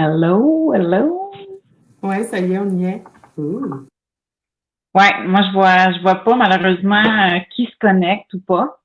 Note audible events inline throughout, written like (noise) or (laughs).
Hello, hello. Ouais, ça y est, on y est. Ouais, moi je vois, je vois pas malheureusement euh, qui se connecte ou pas.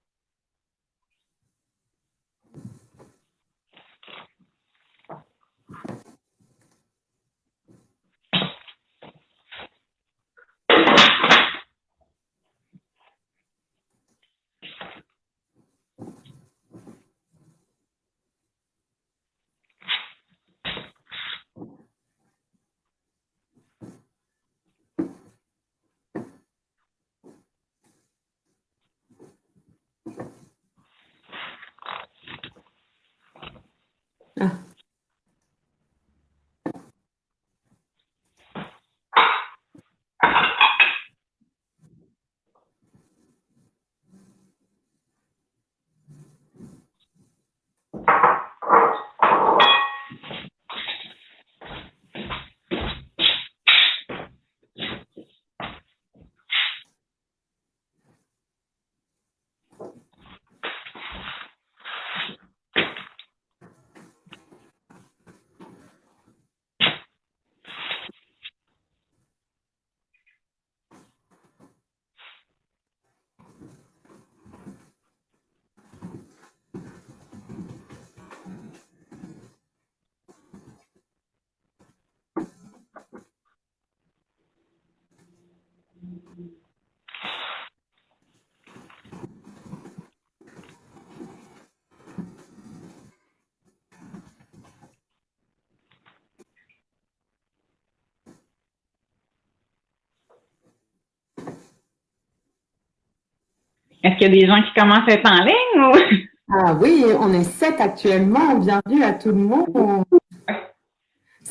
Est-ce qu'il y a des gens qui commencent à être en ligne ou? Ah oui, on est sept actuellement. Bienvenue à tout le monde.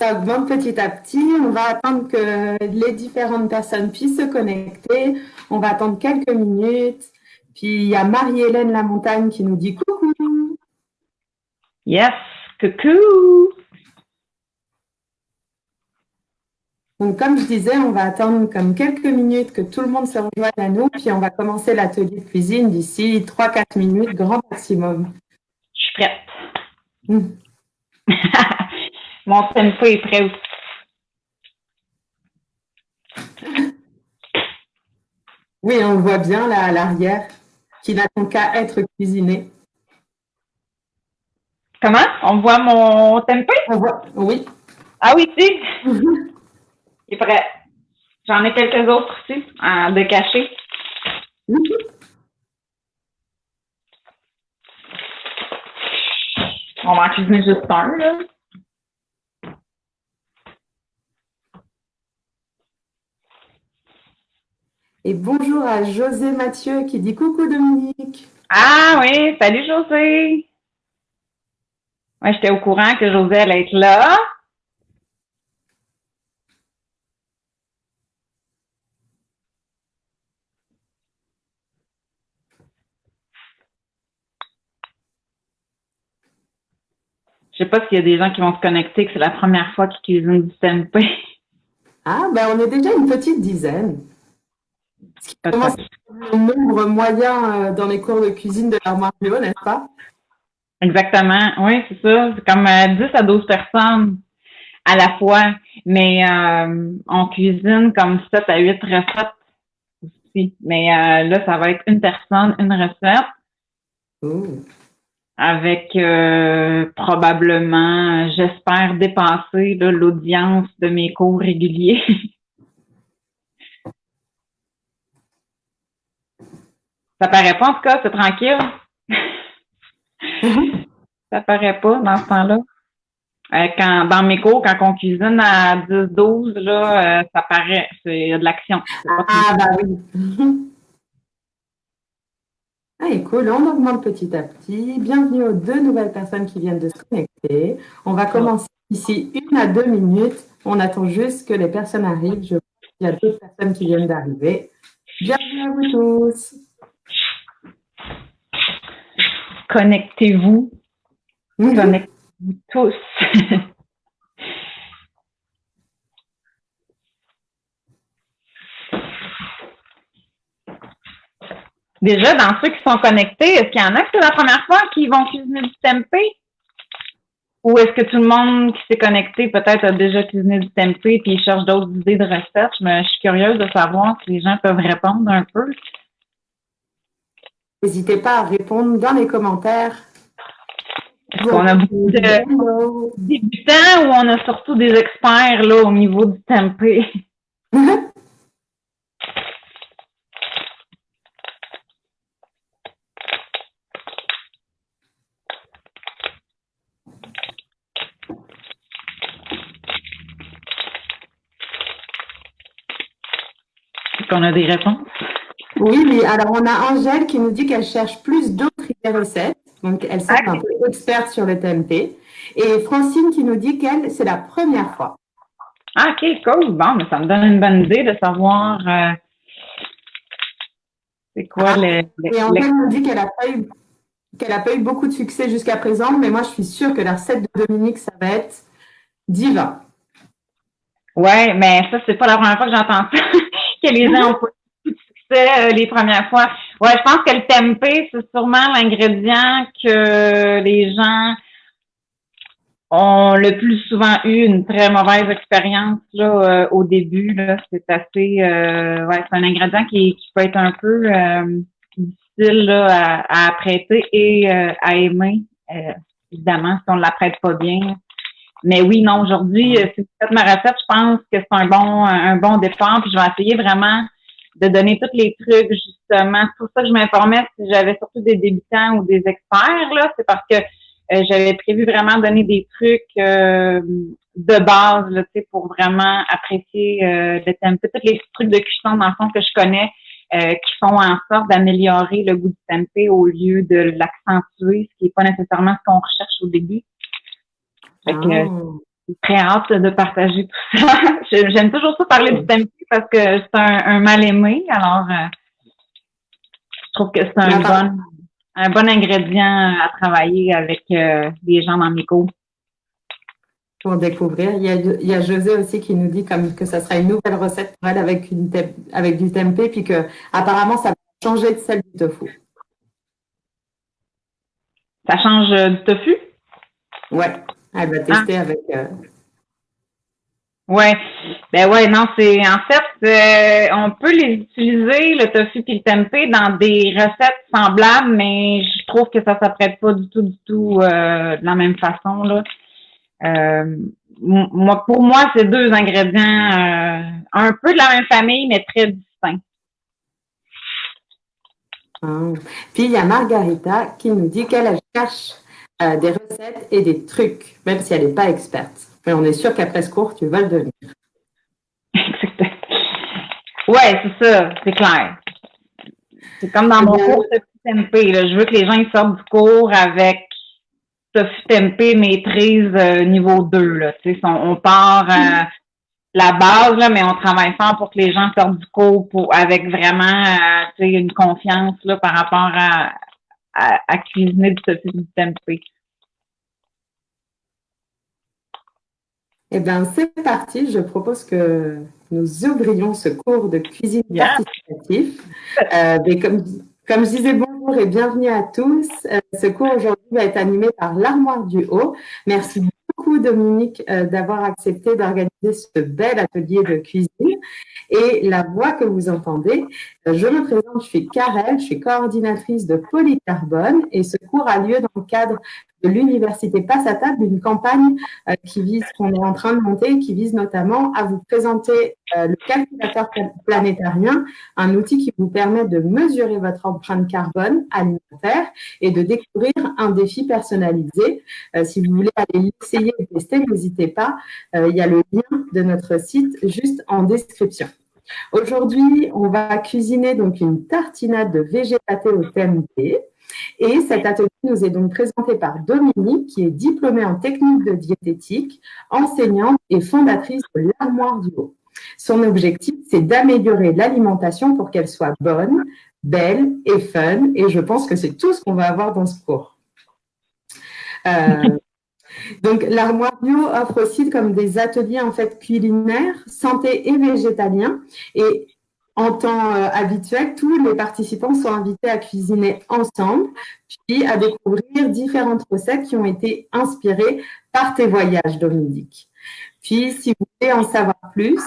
Ça augmente petit à petit. On va attendre que les différentes personnes puissent se connecter. On va attendre quelques minutes. Puis il y a Marie-Hélène Lamontagne qui nous dit coucou. Yes, coucou. Donc, comme je disais, on va attendre comme quelques minutes que tout le monde se rejoigne à nous, puis on va commencer l'atelier de cuisine d'ici 3-4 minutes, grand maximum. Je suis prête. Hmm. (laughs) Mon tempo est prêt aussi. Oui, on voit bien là à l'arrière, qui n'attend qu'à être cuisiné. Comment? On voit mon tempo? On voit, oui. Ah oui, si. (laughs) Il est prêt. J'en ai quelques autres aussi, à de cacher. On va en cuisiner juste un, là. Et bonjour à José Mathieu qui dit coucou Dominique. Ah oui, salut José. Moi, j'étais au courant que José allait être là. Je sais pas s'il y a des gens qui vont se connecter, que c'est la première fois qu'ils cuisinent du tempeh. Ah, ben on est déjà une petite dizaine. Ce qui commence à être le nombre moyen euh, dans les cours de cuisine de l'armoire Bio, n'est-ce pas? Exactement. Oui, c'est ça. C'est comme euh, 10 à 12 personnes à la fois. Mais euh, on cuisine comme 7 à 8 recettes aussi. Mais euh, là, ça va être une personne, une recette. Ouh. avec euh, probablement, j'espère, dépasser l'audience de mes cours réguliers. (laughs) Ça paraît pas, en tout cas, c'est tranquille. Ça paraît pas dans ce temps-là. Euh, quand, dans mes cours, quand on cuisine à 10-12, là, euh, ça paraît, c'est de l'action. C'est pas Ah, bah oui. (laughs) Ah, et cool, on augmente petit à petit. Bienvenue aux deux nouvelles personnes qui viennent de se connecter. On va commencer ici une à deux minutes. On attend juste que les personnes arrivent. Je vois qu'il y a deux personnes qui viennent d'arriver. Bienvenue à vous tous. Connectez-vous. Mhm. Connectez-vous tous? (laughs) Déjà, dans ceux qui sont connectés, est-ce qu'il y en a que c'est la première fois qu'ils vont cuisiner du tempeh? ou est-ce que tout le monde qui s'est connecté peut-être a déjà cuisiné du tempeh puis cherche d'autres idées de recettes? Je, suis curieuse de savoir si les gens peuvent répondre un peu. N'hésitez pas à répondre dans les commentaires. On a beaucoup de débutants ou on a surtout des experts là, au niveau du tempeh? (laughs) On a des réponses? Oui, oui. Alors, on a Angèle qui nous dit qu'elle cherche plus d'autres recettes. Donc, elle s'est un peu experte sur le TMP. Et Francine qui nous dit qu'elle, c'est la première fois. Ah, OK, cool. Bon, mais ça me donne une bonne idée de savoir euh, c'est quoi ah, les, Et Angèle nous dit qu'elle n'a pas eu qu'elle pas eu beaucoup de succès jusqu'à présent, mais moi, je suis sûre que la recette de Dominique, ça va être diva. Ouais, mais ça, c'est pas la première fois que j'entends ça. (laughs) que les gens ont euh, les premières fois. Ouais, je pense que le tempeh, c'est sûrement l'ingrédient que les gens ont le plus souvent eu une très mauvaise expérience là euh, au début. Là, c'est assez, euh, ouais, c'est un ingrédient qui, qui peut être un peu difficile là, à, à apprêter et à aimer. évidemment, si on ne l'apprête pas bien. Mais oui, non, aujourd'hui, euh, si vous faites ma recette, je pense que c'est un bon, un bon départ. Puis je vais essayer vraiment de donner tous les trucs, justement. C'est pour ça que je m'informais si j'avais surtout des débutants ou des experts, là. C'est parce que euh, j'avais prévu vraiment donner des trucs euh, de base, là, pour vraiment apprécier euh, le tempeh. Tous les trucs de cuisson, dans le fond, que je connais, qui font en sorte d'améliorer le goût du tempeh au lieu de l'accentuer, ce qui n'est pas nécessairement ce qu'on recherche au début. Fait que, oh. Très hâte de partager tout ça. (laughs) J'aime toujours ça parler du tempeh parce que c'est un, mal aimé. Alors, euh, je trouve que c'est un bon, un bon ingrédient à travailler avec euh, les gens dans mes cours. Pour découvrir. Il y, a, il y, a, José aussi qui nous dit comme que ça sera une nouvelle recette pour elle avec, une avec du tempeh, puis que apparemment ça va changer de celle du tofu. Ça change du tofu? Ouais. Elle va tester avec. Euh... Ouais, ben ouais, non, c'est en fait, euh, on peut les utiliser le tofu et le tempeh dans des recettes semblables, mais je trouve que ça s'apprête pas du tout, du tout euh, de la même façon là. Euh, moi, pour moi, c'est deux ingrédients un peu de la même famille, mais très distincts. Ah. Puis il y a Margarita qui nous dit qu'elle cherche euh, des recettes et des trucs, même si elle n'est pas experte. Mais on est sûr qu'après ce cours, tu vas le devenir. ouais, c'est ça, c'est clair. C'est comme dans mon cours de TMP. Je veux que les gens ils sortent du cours avec Sophie TMP maîtrise euh, niveau 2. Là. On, on part euh, la base, là, mais on travaille fort pour que les gens sortent du cours pour, avec vraiment une confiance là, par rapport à, à, cuisiner du saucisse du tempeh. Eh bien, c'est parti. Je propose que nous ouvrions ce cours de cuisine participatif. Euh, comme, comme je disais, bonjour et bienvenue à tous. Euh, ce cours aujourd'hui va être animé par l'Armoire du Haut. Merci beaucoup, Dominique, euh, d'avoir accepté d'organiser ce bel atelier de cuisine. Et la voix que vous entendez, euh, je me présente, je suis Karel, je suis coordinatrice de Polycarbone et ce cours a lieu dans le cadre l'Université Passe à table, une campagne euh, qui vise, qu'on est en train de monter, qui vise notamment à vous présenter euh, le calculateur planétarien, un outil qui vous permet de mesurer votre empreinte carbone alimentaire et de découvrir un défi personnalisé. si vous voulez aller l'essayer et tester, n'hésitez pas, il y a le lien de notre site juste en description. Aujourd'hui, on va cuisiner donc une tartinade de végétaté au tempeh. Et cet atelier nous est donc présenté par Dominique, qui est diplômée en technique de diététique, enseignante et fondatrice de l'Armoire du Haut. Son objectif, c'est d'améliorer l'alimentation pour qu'elle soit bonne, belle et fun. Et je pense que c'est tout ce qu'on va avoir dans ce cours. Euh, (laughs) donc, l'armoire bio offre aussi comme des ateliers en fait culinaires, santé et végétalien. En temps euh, habituel, tous les participants sont invités à cuisiner ensemble, puis à découvrir différentes recettes qui ont été inspirées par tes voyages, Dominique. Puis, si vous voulez en savoir plus,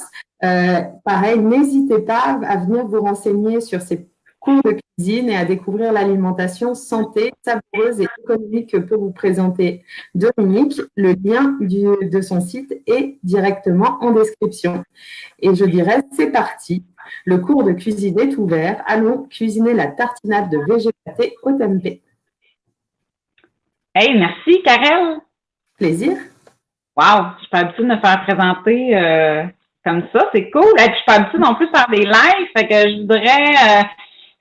euh, pareil, n'hésitez pas à venir vous renseigner sur ces cours de cuisine et à découvrir l'alimentation santé, savoureuse et économique que peut vous présenter Dominique. Le lien de son site est directement en description. Et je dirais, c'est parti. Le cours de cuisine est ouvert. Allons cuisiner la tartinade de végétaté au tempeh. Hey, merci, Karel. Plaisir. Wow, je suis pas habituée de me faire présenter euh, comme ça. C'est cool. Et puis, je suis pas habituée non plus de faire des lives. Fait que je voudrais euh,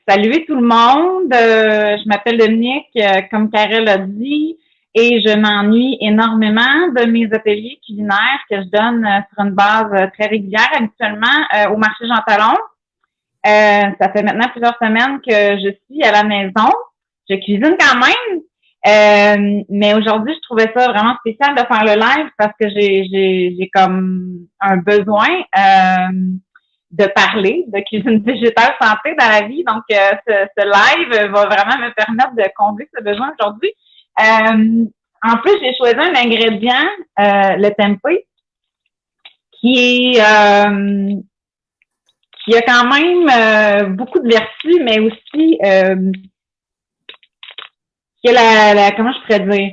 saluer tout le monde. Euh, je m'appelle Dominique, comme Karel a dit, et je m'ennuie énormément de mes ateliers culinaires que je donne sur une base très régulière, habituellement au marché Jean Talon. ça fait maintenant plusieurs semaines que je suis à la maison. Je cuisine quand même, euh, mais aujourd'hui, je trouvais ça vraiment spécial de faire le live parce que j'ai, comme un besoin euh, de parler de cuisine végétale santé dans la vie. Donc, euh, ce, ce, live va vraiment me permettre de combler ce besoin aujourd'hui. En plus, j'ai choisi un ingrédient, le tempeh, qui est qui a quand même beaucoup de vertus, mais aussi la, comment je pourrais dire,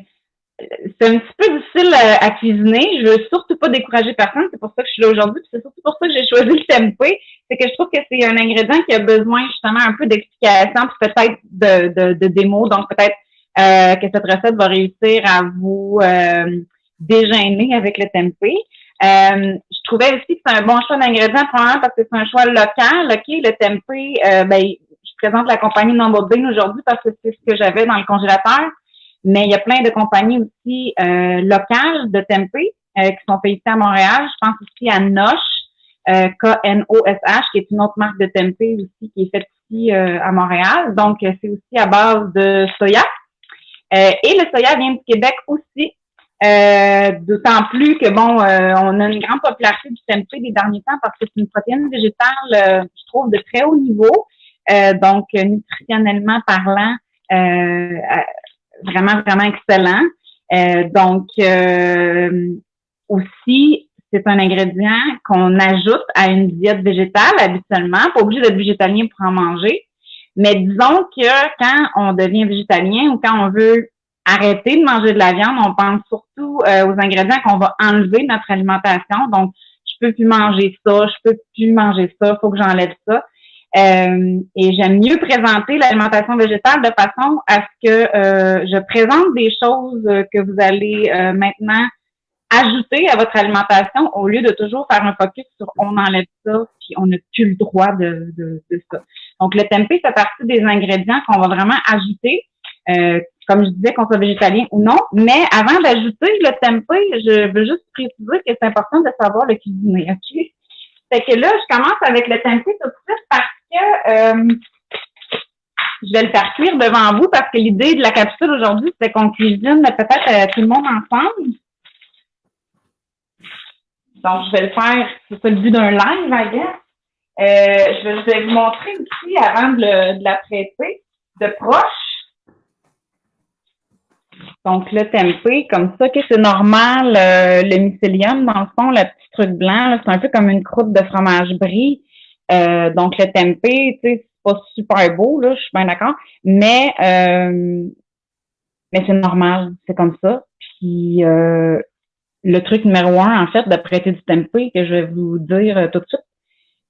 c'est un petit peu difficile euh, à, cuisiner. Je veux surtout pas décourager personne. C'est pour ça que je suis là aujourd'hui. C'est surtout pour ça que j'ai choisi le tempeh. C'est que je trouve que c'est un ingrédient qui a besoin justement un peu d'explication, peut-être de, de, de démo. Donc peut-être euh, que cette recette va réussir à vous euh, déjeuner avec le tempeh. Euh, je trouvais aussi que c'est un bon choix d'ingrédients, probablement parce que c'est un choix local. OK, le tempeh, euh, ben, présente la compagnie Number Bean aujourd'hui parce que c'est ce que j'avais dans le congélateur. Mais il y a plein de compagnies aussi euh, locales de tempeh euh, qui sont ici à Montréal. Je pense aussi à Nosh, euh, K-N-O-S-H, qui est une autre marque de tempeh aussi qui est faite ici à Montréal. Donc, c'est aussi à base de soya. Et le soya vient du Québec aussi. D'autant plus que bon, on a une grande popularité du tempeh des derniers temps parce que c'est une protéine végétale, je trouve, de très haut niveau. Euh, donc, nutritionnellement parlant, euh, vraiment, vraiment excellent. Euh, donc, aussi, c'est un ingrédient qu'on ajoute à une diète végétale habituellement. Pas obligé d'être végétalien pour en manger. Mais disons que quand on devient végétalien ou quand on veut arrêter de manger de la viande, on pense surtout aux ingrédients qu'on va enlever de notre alimentation. Donc, je peux plus manger ça, je peux plus manger ça, faut que j'enlève ça. Euh, et j'aime mieux présenter l'alimentation végétale de façon à ce que euh, je présente des choses que vous allez euh, maintenant ajouter à votre alimentation au lieu de toujours faire un focus sur on enlève ça puis on n'a plus le droit de, de, de, ça. Donc le tempeh fait partie des ingrédients qu'on va vraiment ajouter, comme je disais, qu'on soit végétalien ou non. Mais avant d'ajouter le tempeh, je veux juste préciser que c'est important de savoir le cuisiner. Ok? Fait que là, je commence avec le tempeh tout de suite parce euh, je vais le faire cuire devant vous parce que l'idée de la capsule aujourd'hui, c'est qu'on cuisine peut-être euh, tout le monde ensemble. Donc, je vais le faire, c'est ça le but d'un live, I guess. Euh, je, vais, vous montrer aussi avant de, la traiter de proche. Donc, le tempeh, comme ça, que c'est normal, le mycélium, dans le fond, le petit truc blanc, c'est un peu comme une croûte de fromage brie. Euh, donc, le tempeh, tu sais, c'est pas super beau, là, je suis bien d'accord, mais, euh, mais c'est normal, c'est comme ça. Puis, euh, le truc numéro un, en fait, de prêter du tempeh, que je vais vous dire tout de suite,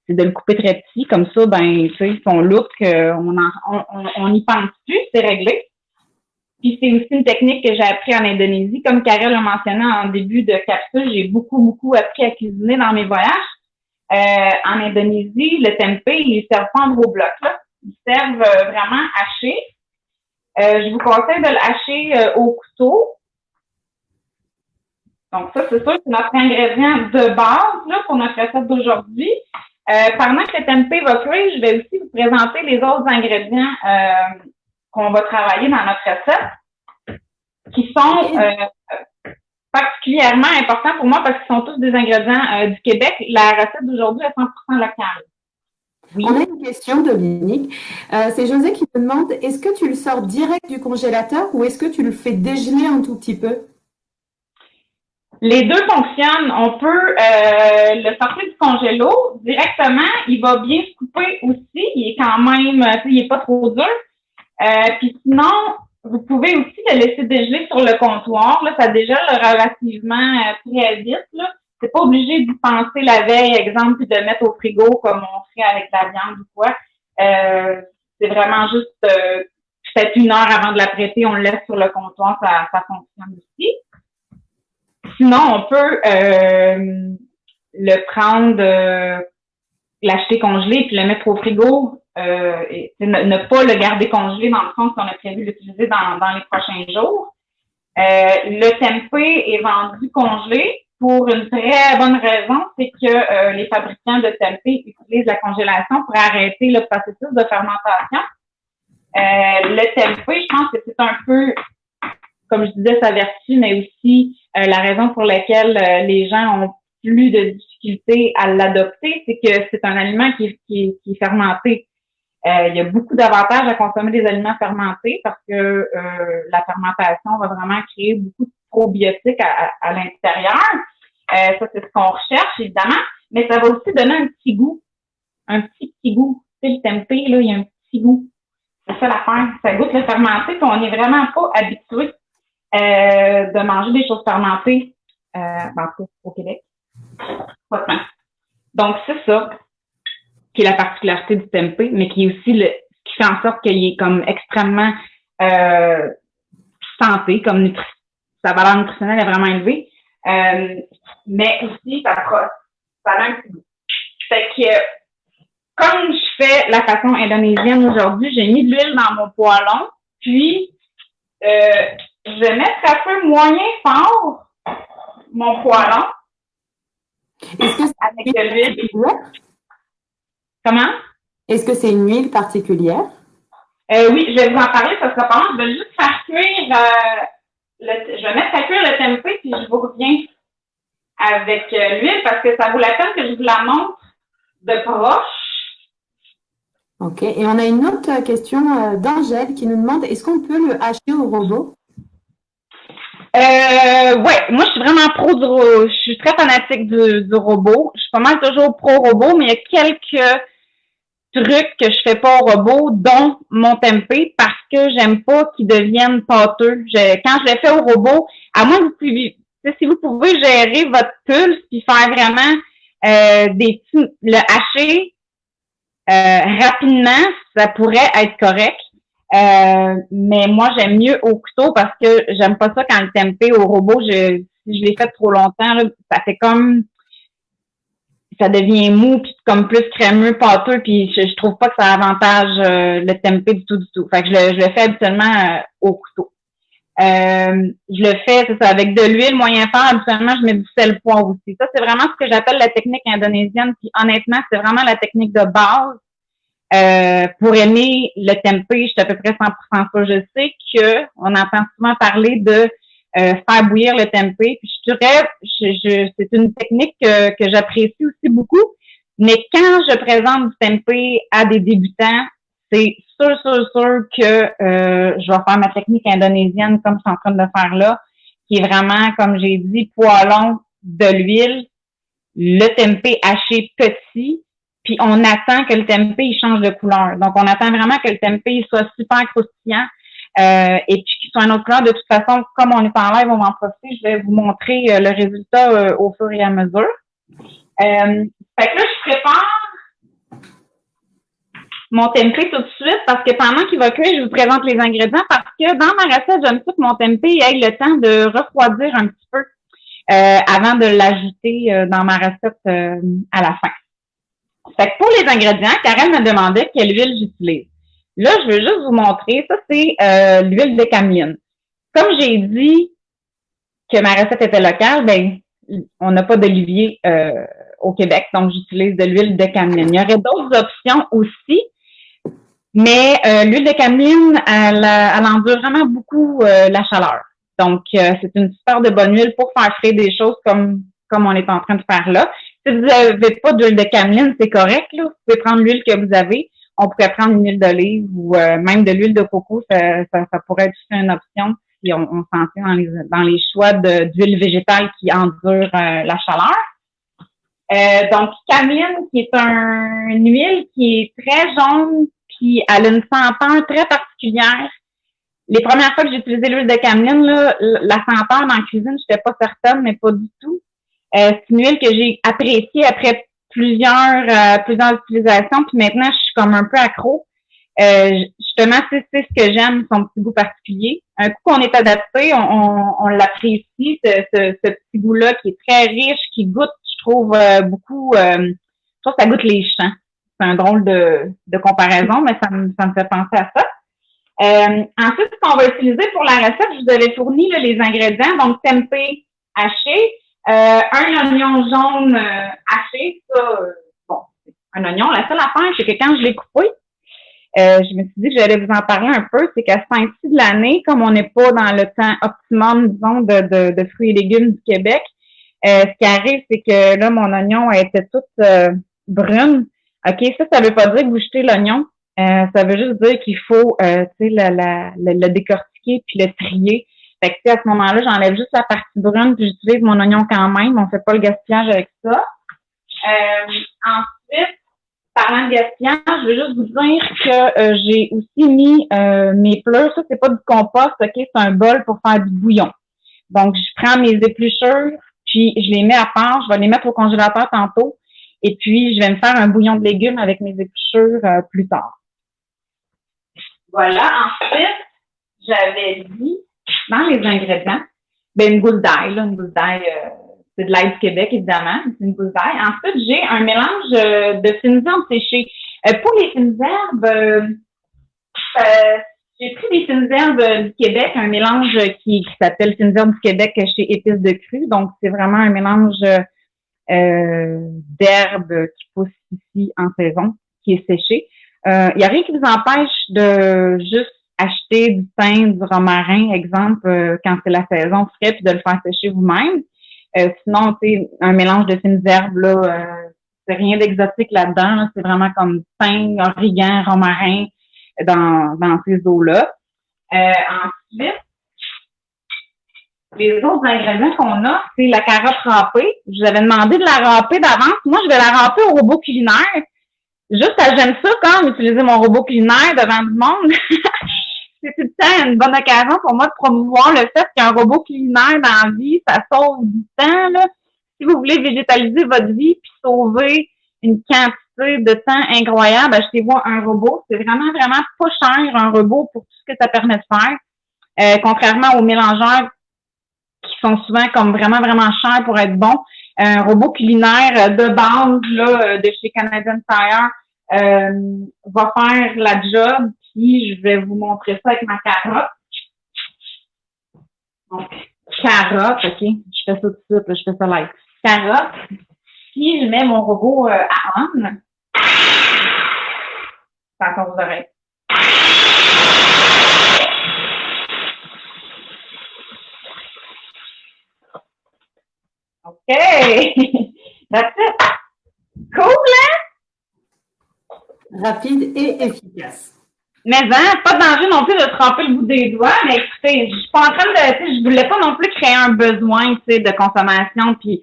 c'est de le couper très petit, comme ça, ben, tu sais, son look, on, on, on, y pense plus, c'est réglé. Puis c'est aussi une technique que j'ai appris en Indonésie. Comme Karel l'a mentionné en début de capsule, j'ai beaucoup, beaucoup appris à cuisiner dans mes voyages. Euh, en Indonésie, le tempeh, ils servent pas en gros blocs. Là. Ils servent euh, vraiment hachés. Euh, je vous conseille de le hacher au couteau. Donc ça, c'est sûr, c'est notre ingrédient de base là, pour notre recette d'aujourd'hui. pendant que le tempeh va cuire, je vais aussi vous présenter les autres ingrédients qu'on va travailler dans notre recette, qui sont particulièrement important pour moi parce qu'ils sont tous des ingrédients euh, du Québec. La recette d'aujourd'hui est 100% locale. On a une question, Dominique. Euh, c'est José qui te demande, est-ce que tu le sors direct du congélateur ou est-ce que tu le fais dégeler un tout petit peu? Les deux fonctionnent. On peut euh, le sortir du congélo directement. Il va bien se couper aussi. Il est quand même, il est pas trop dur. Euh, puis sinon, vous pouvez aussi le laisser dégeler sur le comptoir. Là, ça dégèle relativement très vite. Là c'est pas obligé d'y penser la veille, exemple, puis de mettre au frigo comme on ferait avec la viande ou quoi. Euh, c'est vraiment juste euh, peut-être une heure avant de la prêter, on le laisse sur le comptoir, ça, ça fonctionne aussi. Sinon, on peut euh, le prendre, l'acheter congelé puis le mettre au frigo. et ne, pas le garder congelé dans le fond qu'on a prévu l'utiliser dans, dans les prochains jours. le tempeh est vendu congelé pour une très bonne raison, c'est que euh, les fabricants de tempeh utilisent la congélation pour arrêter le processus de fermentation. Euh, le tempeh, je pense que c'est un peu, comme je disais, sa vertu, mais aussi euh, la raison pour laquelle les gens ont plus de difficultés à l'adopter, c'est que c'est un aliment qui, est fermenté. il y a beaucoup d'avantages à consommer des aliments fermentés parce que la fermentation va vraiment créer beaucoup de probiotiques à, l'intérieur. Euh, ça, c'est ce qu'on recherche, évidemment. Mais ça va aussi donner un petit goût. Un petit, petit goût. Tu sais, le tempeh, là, il y a un petit goût. C'est ça l'affaire. Ça goûte le fermenté, puis on n'est vraiment pas habitué euh, de manger des choses fermentées euh, ben, au Québec. Donc, c'est ça qui est la particularité du tempeh, mais qui est aussi le qui fait en sorte qu'il est comme extrêmement euh, santé, comme nutri sa valeur nutritionnelle est vraiment élevée. Euh, mais aussi, ça, ça a un petit goût. Fait que, comme je fais la façon indonésienne aujourd'hui, j'ai mis de l'huile dans mon poêlon, puis euh, je vais mettre un peu moyen fort mon poêlon. Est-ce que c'est avec de l'huile? Comment? Est-ce que c'est une huile particulière? Euh, oui, je vais vous en parler parce que pendant, je vais juste faire cuire euh, je vais mettre à cuire le tempeh, puis je vous reviens avec euh, l'huile parce que ça vaut la peine que je vous la montre de proche. OK. Et on a une autre question euh, d'Angèle qui nous demande est-ce qu'on peut le hacher au robot? Euh, ouais, moi je suis vraiment pro du je suis très fanatique du, robot. Je suis pas mal toujours pro robot, mais il y a quelques trucs que je fais pas au robot, dont mon tempeh, parce que j'aime pas qu'ils deviennent pâteux. quand je les fais au robot, à moins que vous pouvez, si vous pouvez gérer votre pulse puis faire vraiment euh, des petits, le hacher euh, rapidement, ça pourrait être correct. Euh, mais moi, j'aime mieux au couteau parce que j'aime pas ça quand le tempeh au robot, je, si je l'ai fait trop longtemps, ça fait comme ça devient mou puis comme plus crémeux, pâteux, puis je, trouve pas que ça avantage euh, le tempeh du tout du tout. Fait que je le, je le fais habituellement euh, au couteau. Je le fais, c'est ça, avec de l'huile moyen fort. Habituellement, je mets du sel poivre aussi. Ça, c'est vraiment ce que j'appelle la technique indonésienne. Puis honnêtement, c'est vraiment la technique de base. Pour aimer le tempeh, je suis à peu près 100% ça. Je sais que on entend souvent parler de euh, faire bouillir le tempeh. Puis je dirais, je, c'est une technique que, que j'apprécie aussi beaucoup. Mais quand je présente du tempeh à des débutants, c'est sûr, sûr, sûr que euh, je vais faire ma technique indonésienne comme je suis en train de le faire là, qui est vraiment, comme j'ai dit, poêlon de l'huile, le tempeh haché petit, puis on attend que le tempeh il change de couleur. Donc, on attend vraiment que le tempeh soit super croustillant. Euh, et puis qui sont un autre couleur. De toute façon, comme on est en live, on va en profiter. Je vais vous montrer euh, le résultat euh, au fur et à mesure. Euh, fait que là, je prépare mon tempeh tout de suite parce que pendant qu'il va cuire, je vous présente les ingrédients parce que dans ma recette, j'aime ça que mon tempeh ait le temps de refroidir un petit peu avant de l'ajouter dans ma recette à la fin. Fait que pour les ingrédients, Karen me demandait quelle huile j'utilise. Là, je veux juste vous montrer, ça c'est euh, l'huile de cameline. Comme j'ai dit que ma recette était locale, ben on n'a pas d'olivier euh, au Québec, donc j'utilise de l'huile de cameline. Il y aurait d'autres options aussi, mais euh, l'huile de cameline, elle, elle endure vraiment beaucoup la chaleur. Donc, c'est une super de bonne huile pour faire frais des choses comme comme on est en train de faire là. Si vous n'avez pas d'huile de cameline, c'est correct. Là. Vous pouvez prendre l'huile que vous avez. On pourrait prendre une huile d'olive ou euh, même de l'huile de coco. Ça, ça, pourrait être une option si on, on s'en dans les, dans les choix d'huile végétale qui endure euh, la chaleur. Euh, donc, cameline, qui est un, une huile qui est très jaune, puis elle a une senteur très particulière. Les premières fois que j'ai utilisé l'huile de cameline, là, la senteur dans la cuisine, je n'étais pas certaine, mais pas du tout. Euh, c'est une huile que j'ai appréciée après plusieurs euh, plusieurs utilisations, puis maintenant je suis comme un peu accro. Euh, justement, c'est ce que j'aime, son petit goût particulier. Un coup qu'on est adapté, on, on, l'apprécie, ce, ce, ce, petit goût-là qui est très riche, qui goûte, je trouve, euh, beaucoup, euh, je trouve que ça goûte les champs. C'est un drôle de, de comparaison, mais ça me, ça me fait penser à ça. Euh, ensuite, ce qu'on va utiliser pour la recette, je vous avais fourni là, les ingrédients, donc tempeh haché, un oignon jaune euh, haché, ça, euh, bon, un oignon. La seule affaire, c'est que quand je l'ai coupé, euh, je me suis dit que j'allais vous en parler un peu, c'est qu'à ce temps-ci de l'année, comme on n'est pas dans le temps optimum, disons, de, de, de fruits et légumes du Québec, euh, ce qui arrive, c'est que là, mon oignon était toute euh, brune. OK, ça, ça veut pas dire que vous jetez l'oignon. ça veut juste dire qu'il faut, tu sais, le décortiquer puis le trier fait que, à ce moment-là, j'enlève juste la partie brune puis j'utilise mon oignon quand même. On fait pas le gaspillage avec ça. Euh, ensuite, parlant de gaspillage, je veux juste vous dire que euh, j'ai aussi mis euh, mes pleurs. Ça, c'est pas du compost, ok? C'est un bol pour faire du bouillon. Donc, je prends mes épluchures, puis je les mets à part. Je vais les mettre au congélateur tantôt. Et puis, je vais me faire un bouillon de légumes avec mes épluchures plus tard. Voilà. Ensuite, j'avais dit les ingrédients, ben une gousse d'ail, une gousse d'ail, euh, c'est de l'ail du Québec, évidemment, c'est une gousse d'ail. Ensuite, j'ai un mélange euh, de fines herbes séchées. Euh, pour les fines herbes, j'ai pris des fines herbes du Québec, un mélange qui, s'appelle fines herbes du Québec chez Épices de Cru. Donc, c'est vraiment un mélange d'herbes qui poussent ici en saison, qui est séché. Il n'y a rien qui vous empêche de juste acheter du pain, du romarin, exemple, euh, quand c'est la saison frais, puis de le faire sécher vous-même. Euh, sinon, c'est un mélange de fines herbes, là, euh, c'est rien d'exotique là-dedans. c'est vraiment comme pain, origan, romarin dans, dans ces eaux-là. ensuite, les autres ingrédients qu'on a, c'est la carotte râpée. Je vous avais demandé de la râper d'avance. Moi, je vais la râper au robot culinaire. Juste, j'aime ça quand utiliser mon robot culinaire devant du monde. (laughs) tout le temps une bonne occasion pour moi de promouvoir le fait qu'un robot culinaire dans la vie, ça sauve du temps. Là. Si vous voulez végétaliser votre vie puis sauver une quantité de temps incroyable, achetez-vous un robot. C'est vraiment, vraiment pas cher, un robot, pour tout ce que ça permet de faire. Euh, contrairement aux mélangeurs qui sont souvent comme vraiment, vraiment chers pour être bons. Un robot culinaire de base là, de chez Canadian Tire euh, va faire la job je vais vous montrer ça avec ma carotte. Donc, carotte, OK? Je fais ça tout de suite, je fais ça live. Carotte. Si je mets mon robot euh, à on, attention vos oreilles. OK. (laughs) That's. Cool, hein? Rapide et efficace. Mais hein, pas de danger non plus de tremper le bout des doigts, mais écoutez, je suis pas en train de, je voulais pas non plus créer un besoin, de consommation, puis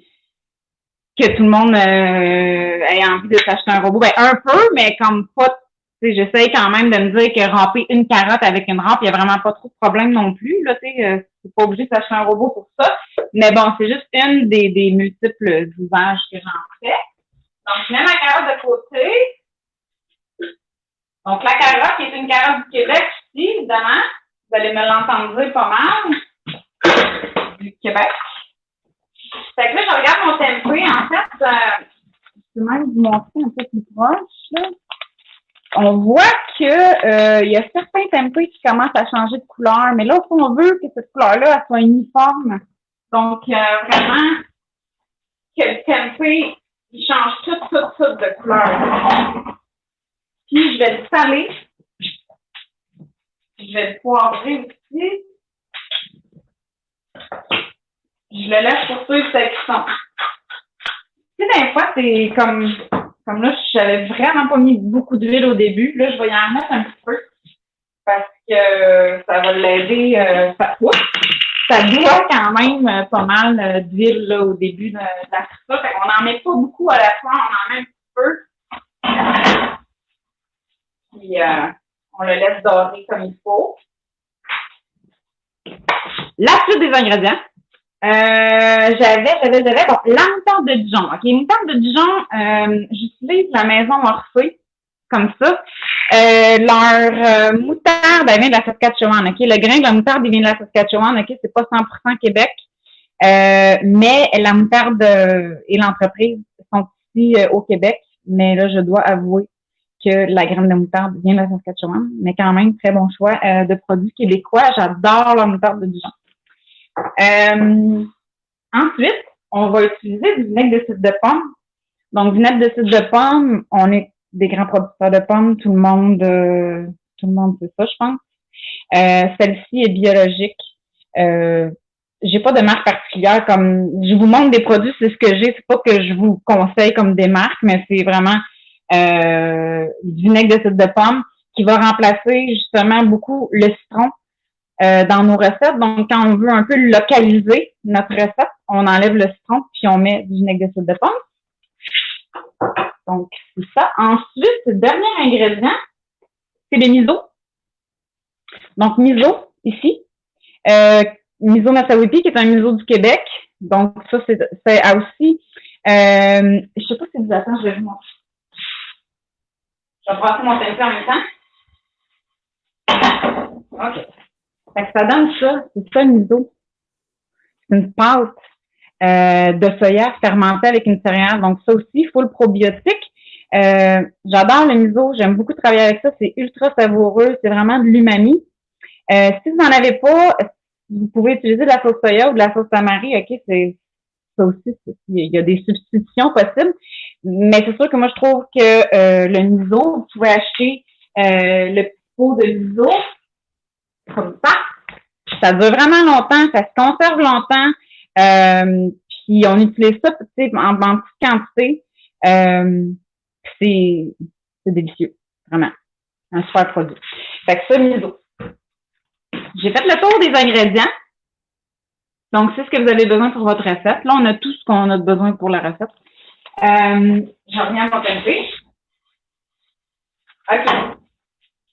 que tout le monde euh, ait envie de s'acheter un robot. Ben un peu, mais comme pas, j'essaye quand même de me dire que ramper une carotte avec une rampe, il y a vraiment pas trop de problème non plus, là, tu euh, pas obligé de s'acheter un robot pour ça. Mais bon, c'est juste une des, des multiples usages que j'en fais. Donc, je mets ma carotte de côté. Donc, la carotte, qui est une carotte du Québec ici, évidemment. Vous allez me l'entendre pas mal. Du Québec. Fait que là, je regarde mon tempeh. En fait, euh, je peux même vous montrer un peu plus proche. Là. On voit que euh, il y a certains tempeh qui commencent à changer de couleur, mais là, on veut que cette couleur-là soit uniforme. Donc, euh, vraiment, que le tempeh, il change tout, tout, tout de couleur. Puis, je vais le saler. Je vais le poivrer aussi. Je le laisse pour suivre sa cuisson. Si des fois, c'est comme, comme là, j'avais vraiment pas mis beaucoup d'huile au début. Là, je vais y en mettre un petit peu parce que ça va l'aider. Euh, ça, ça doit quand même euh, pas mal euh, d'huile au début de, la. Fait qu'on n'en met pas beaucoup à la fois, on en met un petit peu. Puis euh, on le laisse dorer comme il faut. La suite des ingrédients. Euh, j'avais, j'avais, j'avais, bon, la moutarde de Dijon. OK, moutarde de Dijon, euh, j'utilise la maison Orphée, comme ça. Euh, leur euh, moutarde, elle vient de la Saskatchewan, OK? Le grain de la moutarde, il vient de la Saskatchewan, OK? C'est pas 100% Québec. Euh, mais la moutarde et l'entreprise sont ici au Québec. Mais là, je dois avouer que la graine de moutarde vient de Saskatchewan. Mais quand même, très bon choix de produits québécois. J'adore la moutarde de Dijon. Euh, ensuite, on va utiliser du vinaigre de cidre de pomme. Donc, vinaigre de cidre de pomme, on est des grands producteurs de pommes, tout le monde, euh, tout le monde sait ça, je pense. Euh, celle-ci est biologique. Euh, j'ai pas de marque particulière comme je vous montre des produits, c'est ce que j'ai. C'est pas que je vous conseille comme des marques, mais c'est vraiment euh, du vinaigre de cidre de pomme qui va remplacer justement beaucoup le citron euh, dans nos recettes. Donc, quand on veut un peu localiser notre recette, on enlève le citron puis on met du vinaigre de cidre de pomme. Donc, c'est ça. Ensuite, dernier ingrédient, c'est le miso. Donc, miso, ici. Euh, miso Masawipi, qui est un miso du Québec. Donc, ça, c'est aussi. Euh, je sais pas si vous attendez, je vais vous montrer. Je vais brasser mon tempé en même temps. OK. Que ça donne ça, c'est ça le miso. C'est une pâte euh, de soya fermentée avec une céréale. Donc ça aussi, il faut le probiotique. Euh, j'adore le miso, j'aime beaucoup travailler avec ça, c'est ultra savoureux, c'est vraiment de l'umami. Euh, si vous n'en avez pas, vous pouvez utiliser de la sauce soya ou de la sauce tamari, ok, c'est ça aussi, il y a des substitutions possibles. Mais c'est sûr que moi, je trouve que le miso, vous pouvez acheter le petit pot de miso comme ça. Ça dure vraiment longtemps, ça se conserve longtemps. Euh, puis on utilise ça en, en petite quantité. Euh, c'est délicieux, vraiment. Un super produit. Fait que ça, miso. J'ai fait le tour des ingrédients. Donc, c'est ce que vous avez besoin pour votre recette. Là, on a tout ce qu'on a besoin pour la recette. Euh, je reviens à mon tempé. OK.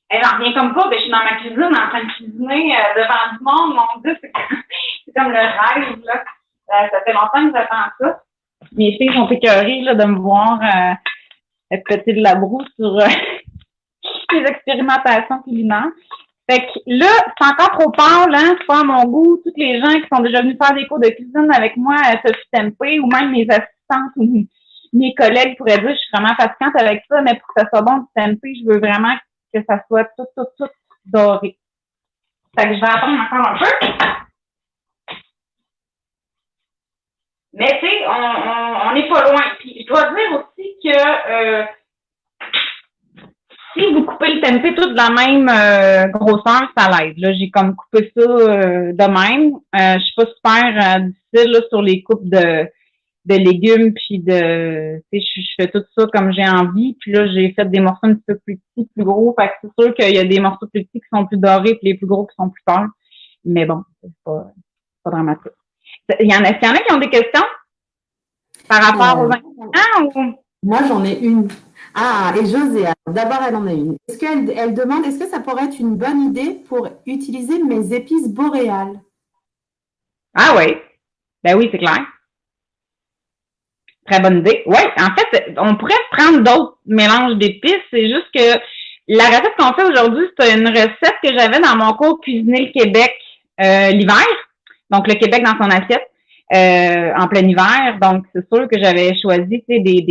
Elle en revient comme pas, ben, je suis dans ma cuisine en train de cuisiner euh, devant du monde, mon Dieu, (laughs) c'est comme le rêve, là. Euh, ça fait longtemps que j'attends ça. Mes filles sont écœurées là, de me voir euh, péter de la broue sur euh, (laughs) les expérimentations culinaires. Fait que là, c'est encore trop pâle, hein, pas à mon goût. Toutes les gens qui sont déjà venus faire des cours de cuisine avec moi à Sophie Tempé, ou même mes assistantes ou mes collègues pourraient dire je suis vraiment fatigante avec ça, mais pour que ça soit bon du tempeh, je veux vraiment que ça soit tout, tout, tout doré. Fait que je vais attendre encore un peu. Mais tu sais, on n'est pas loin. Puis je dois dire aussi que euh, si vous coupez le tempeh tout de la même euh, grosseur, ça l'aide. Là, j'ai comme coupé ça euh, de même. je suis pas super difficile là, sur les coupes de de légumes puis de tu sais je, fais tout ça comme j'ai envie puis là j'ai fait des morceaux un petit peu plus petits plus gros. Fait que c'est sûr qu'il y a des morceaux plus petits qui sont plus dorés puis les plus gros qui sont plus tard mais bon c'est pas pas dramatique. Il y en a il y en a qui ont des questions par rapport aux ingrédients moi j'en ai une. Ah et José d'abord elle en a une. Est-ce qu'elle elle demande est-ce que ça pourrait être une bonne idée pour utiliser mes épices boréales? Ah oui ben oui c'est clair Très bonne idée. Oui, en fait, on pourrait prendre d'autres mélanges d'épices. C'est juste que la recette qu'on fait aujourd'hui, c'est une recette que j'avais dans mon cours Cuisiner le Québec euh, l'hiver. Donc, le Québec dans son assiette euh, en plein hiver. Donc, c'est sûr que j'avais choisi des, des,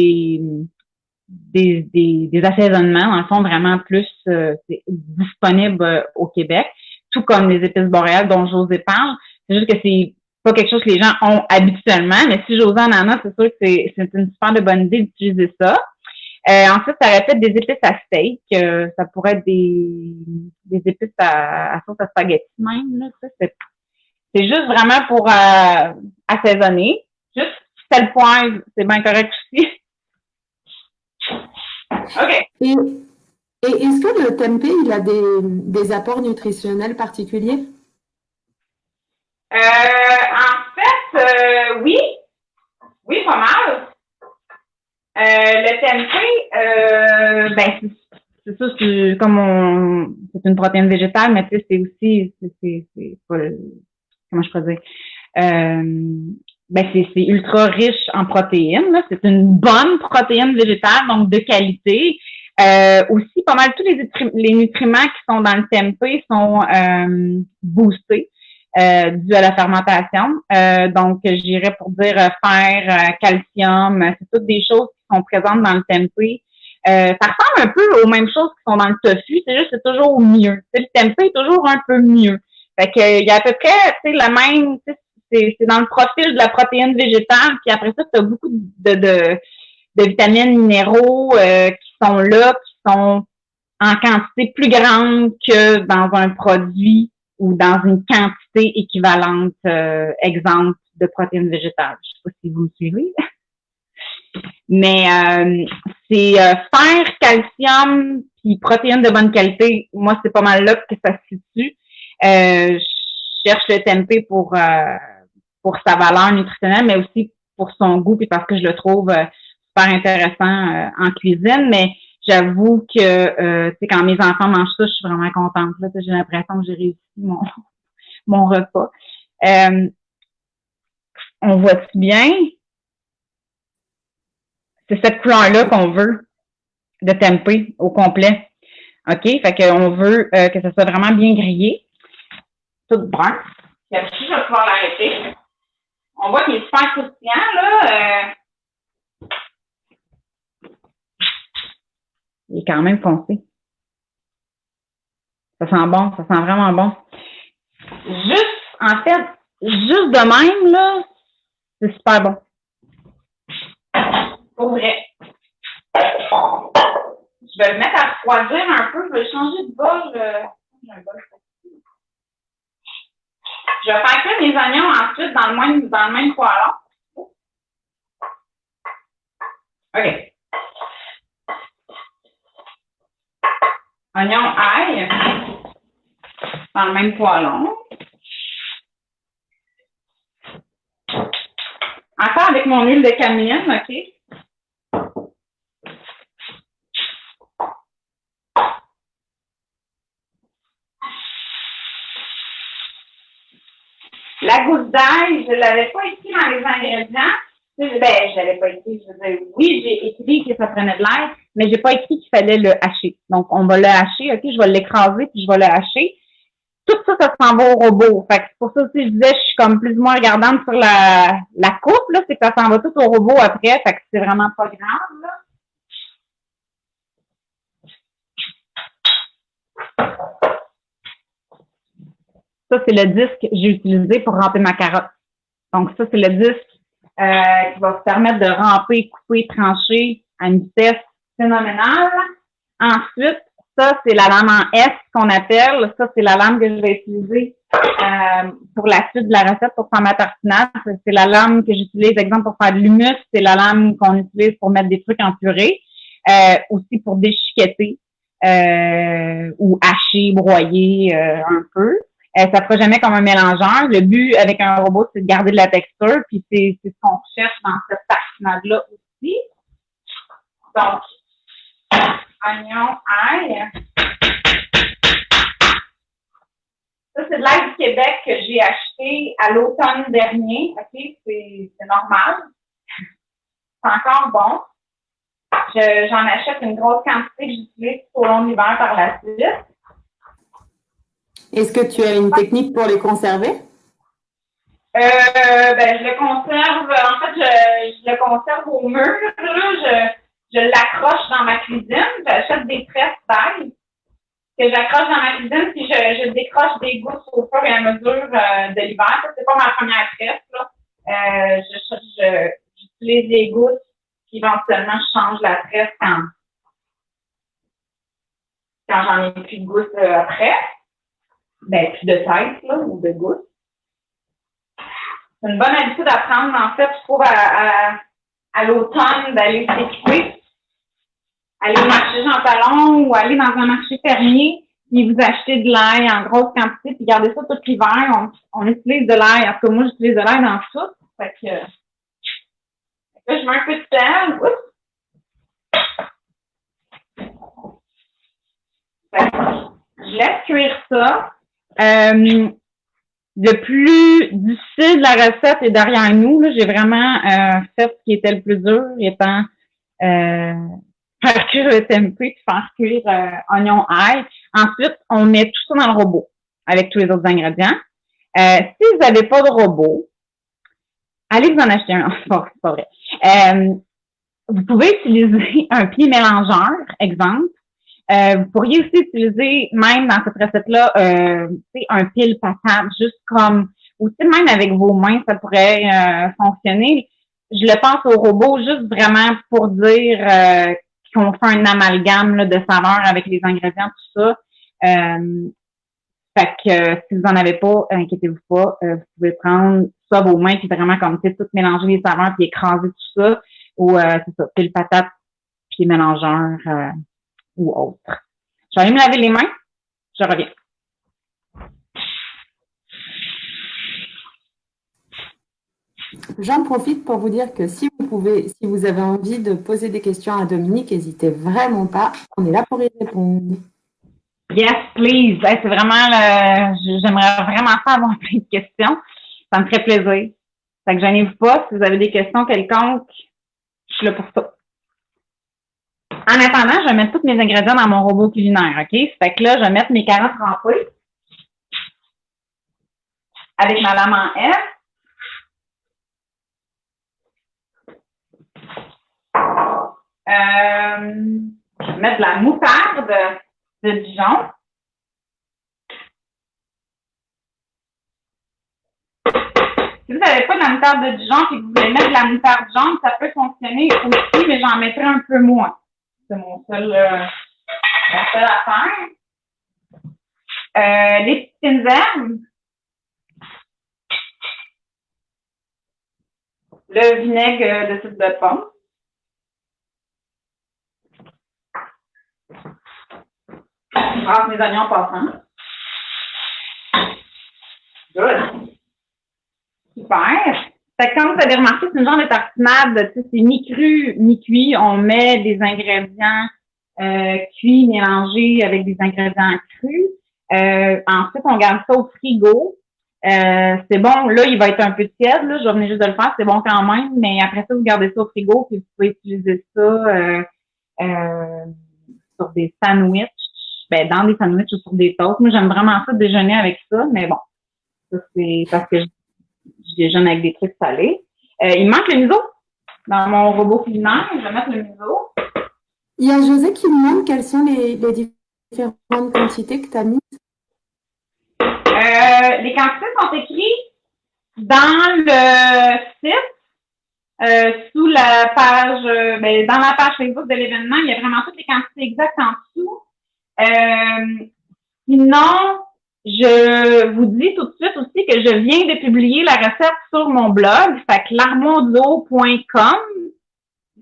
des, des, des assaisonnements, en fond, vraiment plus euh, disponibles au Québec, tout comme les épices boréales dont José parle. C'est juste que c'est pas quelque chose que les gens ont habituellement, mais si j'ose en ananas, c'est sûr que c'est, une super bonne idée d'utiliser ça. Euh, ensuite, ça aurait des épices à steak. Euh, ça pourrait être des, des épices à, à sauce à spaghetti même. C'est, juste vraiment pour euh, assaisonner. Juste le point, c'est bien correct aussi. (laughs) OK. Et, est-ce que le tempeh, il a des, apports nutritionnels particuliers? Euh, en fait, euh, oui. Oui, pas mal. Euh, le tempeh, ben, c'est ça, c'est comme on, c'est une protéine végétale, mais tu sais, c'est aussi, c'est, c'est, pas, comment je pourrais dire, ben c'est, c'est ultra riche en protéines. C'est une bonne protéine végétale, donc de qualité. Euh, aussi, pas mal tous les, les, nutriments qui sont dans le tempeh sont euh, boostés euh, dû à la fermentation. Euh, donc, j'irais pour dire fer, calcium, c'est toutes des choses qui sont présentes dans le tempeh. ça ressemble un peu aux mêmes choses qui sont dans le tofu, c'est juste c'est toujours mieux. le tempeh est toujours un peu mieux. Fait que il y a à peu près, sais, le même, c'est dans le profil de la protéine végétale, puis après ça, tu as beaucoup de, de, de vitamines minéraux euh, qui sont là, qui sont en quantité plus grande que dans un produit ou dans une quantité équivalente, euh, exemple de protéines végétales. Je sais pas si vous me suivez. (laughs) Mais euh, c'est euh, fer, calcium, puis protéines de bonne qualité. Moi, c'est pas mal là que ça se situe. je cherche le tempeh pour pour sa valeur nutritionnelle, mais aussi pour son goût, puis parce que je le trouve euh, super intéressant euh, en cuisine. Mais j'avoue que euh, quand mes enfants mangent ça, je suis vraiment contente. J'ai l'impression que j'ai réussi mon, (laughs) mon repas. Euh, on voit-tu bien? C'est cette couleur-là qu'on veut de tempeh au complet. OK? Fait qu'on veut que ça soit vraiment bien grillé. Tout brun. Puis je vais pouvoir l'arrêter. On voit qu'il est super croustillant, là. Il est quand même foncé. Ça sent bon, ça sent vraiment bon. Juste, en fait, juste de même, là, c'est super bon. Pour vrai. Je vais le mettre à refroidir un peu. Je vais changer de bol. Euh, je vais faire cuire mes oignons ensuite dans le même, dans le même poêlon. OK. Oignon ail dans le même poêlon. Encore avec mon huile de camion, OK? La goutte d'ail, je ne l'avais pas écrit dans les ingrédients. Ben, je l'avais pas écrit. Je veux dire, oui, j'ai écrit que ça prenait de l'air, mais j'ai pas écrit qu'il fallait le hacher. Donc, on va le hacher, OK? Je vais l'écraser, puis je vais le hacher. Tout ça, ça s'en va au robot. Fait que c'est pour ça aussi, je disais, je suis comme plus ou moins regardante sur la, la coupe, là, c'est que ça s'en va tout au robot après. Fait que c'est vraiment pas grave, là. Ça, c'est le disque que j'ai utilisé pour ramper ma carotte. Donc, ça, c'est le disque euh, qui va vous permettre de ramper, couper, trancher à une vitesse phénoménale. Ensuite, ça, c'est la lame en S qu'on appelle. Ça, c'est la lame que je vais utiliser euh, pour la suite de la recette pour faire ma tartinade. C'est la lame que j'utilise, exemple, pour faire de l'humus. C'est la lame qu'on utilise pour mettre des trucs en purée. Euh, aussi pour déchiqueter euh, ou hacher, broyer un peu. Euh, ça ne fera jamais comme un mélangeur. Le but avec un robot, c'est de garder de la texture, puis c'est ce qu'on cherche dans cette tartinade-là aussi. Donc, oignon, ail. Ça, c'est de l'ail du Québec que j'ai acheté à l'automne dernier. OK, c'est normal. (laughs) C'est encore bon. J'en achète une grosse quantité que j'utilise tout au long de l'hiver par la suite. Est-ce que tu as une technique pour les conserver? Euh, ben, je le conserve, en fait, je, le conserve au mur. Je, je l'accroche dans ma cuisine. J'achète des tresses d'ail que j'accroche dans ma cuisine, puis je, je décroche des gousses au fur et à mesure euh, de l'hiver. Ça, c'est pas ma première tresse. Là. Euh, je, j'utilise les gousses, puis éventuellement, je change la tresse quand, quand j'en ai plus de gousses après ben, plus de tête, là, ou de gouttes. c'est une bonne habitude à prendre, en fait, je trouve, à, à, l'automne, d'aller s'équiper, aller au marché Jean Talon ou aller dans un marché fermier, puis vous achetez de l'ail en grosse quantité, puis gardez ça tout l'hiver. On, on, utilise de l'ail. En tout cas, moi, j'utilise de l'ail dans tout. Fait que, là, je mets un peu de sel. je laisse cuire ça. Euh, le plus difficile de la recette est derrière nous. J'ai vraiment euh, fait ce qui était le plus dur, étant euh, faire cuire le tempeh faire cuire euh, oignon ail. Ensuite, on met tout ça dans le robot avec tous les autres ingrédients. Euh, si vous n'avez pas de robot, allez vous en acheter un. (laughs) c'est pas vrai. Euh, vous pouvez utiliser un pied mélangeur, exemple. Euh, vous pourriez aussi utiliser, même dans cette recette-là, euh, un pile patate, juste comme, ou même avec vos mains, ça pourrait euh, fonctionner. Je le pense au robot juste vraiment pour dire euh, qu'on fait un amalgame là, de saveurs avec les ingrédients, tout ça. Euh, fait que si vous en avez pas, inquiétez-vous pas, vous pouvez prendre ça vos mains puis vraiment comme tu tout mélanger les saveurs puis écraser tout ça ou c'est ça, pile patate puis mélangeur ou autre. Je vais aller me laver les mains. Je reviens. J'en profite pour vous dire que si vous pouvez, si vous avez envie de poser des questions à Dominique, n'hésitez vraiment pas. On est là pour y répondre. Yes, please. c'est vraiment j'aimerais vraiment pas avoir (laughs) plein de questions. Ça me ferait plaisir. Fait que gênez-vous pas. Si vous avez des questions quelconques, je suis là pour ça. En attendant, je vais mettre tous mes ingrédients dans mon robot culinaire, OK? Fait que là, je vais mettre mes carottes trempées avec ma lame en F. Euh, je vais mettre de la moutarde de Dijon. Si vous n'avez pas de la moutarde de Dijon et que vous voulez mettre de la moutarde jaune, ça peut fonctionner aussi, mais j'en mettrai un peu moins. C'est mon seul, euh, ma seule affaire. Euh, les petites herbes. Le vinaigre de sucre de pomme. Je brasse mes oignons en passant. Good. Super. Fait que comme vous avez remarqué, c'est une genre de tartinade, c'est ni cru ni cuit. On met des ingrédients euh, cuits mélangés avec des ingrédients crus. Euh, ensuite, on garde ça au frigo. Euh, c'est bon, là, il va être un peu tiède, là, je venir juste de le faire, c'est bon quand même, mais après ça, vous gardez ça au frigo, puis vous pouvez utiliser ça euh, euh, sur des sandwichs, ben, dans des sandwichs ou sur des toasts. Moi, j'aime vraiment ça déjeuner avec ça, mais bon, ça c'est parce que je déjeune avec des trucs salés. Euh, il manque le miso dans mon robot culinaire. Je vais mettre le miso. Il y a José qui me demande quelles sont les, différentes quantités que tu as mises. Euh, les quantités sont écrites dans le site, euh, sous la page, ben, dans la page Facebook de l'événement. Il y a vraiment toutes les quantités exactes en dessous. sinon, je vous dis tout de suite aussi que je viens de publier la recette sur mon blog, fait que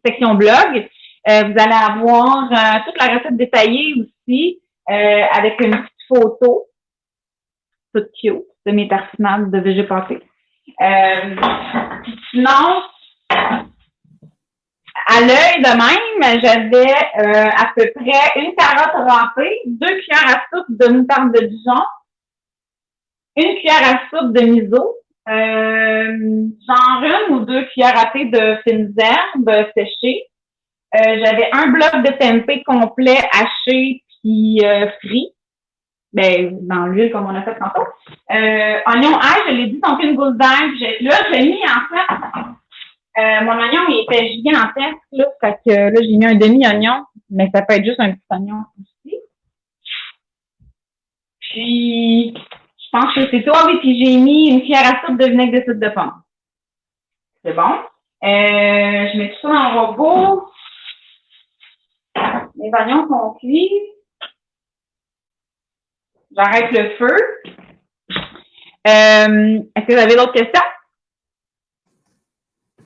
section blog. Euh, vous allez avoir euh, toute la recette détaillée aussi, euh, avec une petite photo, toute cute, de mes tartinades de végépaté. Euh, sinon, à l'œil de même, j'avais à peu près une carotte râpée, deux cuillères à soupe de moutarde de Dijon, une cuillère à soupe de miso, euh, genre une ou deux cuillères à thé de fines herbes séchées. Euh, j'avais un bloc de tempeh complet haché puis euh, frit. Ben, dans l'huile comme on a fait tantôt. Euh, oignon ail, je l'ai dit, donc une gousse d'ail. Là, j'ai mis en fait, mon oignon il était gigantesque, là, fait que là, j'ai mis un demi-oignon, mais ça peut être juste un petit oignon aussi. Puis, pense que c'est toi, oui, puis j'ai mis une cuillère à soupe de vinaigre de soupe de pomme. C'est bon? Euh, je mets tout ça dans le robot. Les oignons sont cuits. J'arrête le feu. Euh, Est-ce que vous avez d'autres questions?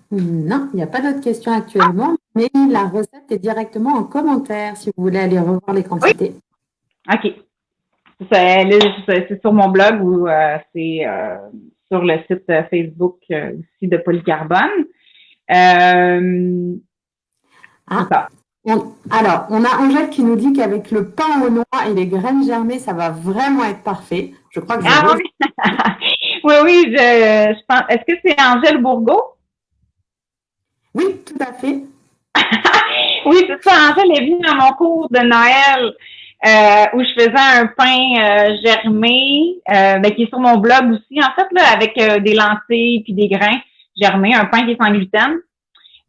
Non, il n'y a pas d'autres questions actuellement, mais la recette est directement en commentaire si vous voulez aller revoir les quantités. OK. C'est sur mon blog ou euh, c'est euh, sur le site Facebook euh, aussi de Polycarbone. ah. alors, on a Angèle qui nous dit qu'avec le pain au noix et les graines germées, ça va vraiment être parfait. Je crois que ah, oui. (laughs) oui, oui, je, je pense. Est-ce que c'est Angèle Bourgault? Oui, tout à fait. (laughs) oui, c'est ça. Angèle est venue à mon cours de Noël euh, où je faisais un pain euh, germé, euh, ben, qui est sur mon blog aussi, en fait, là, avec des lentilles puis des grains germés, un pain qui est sans gluten.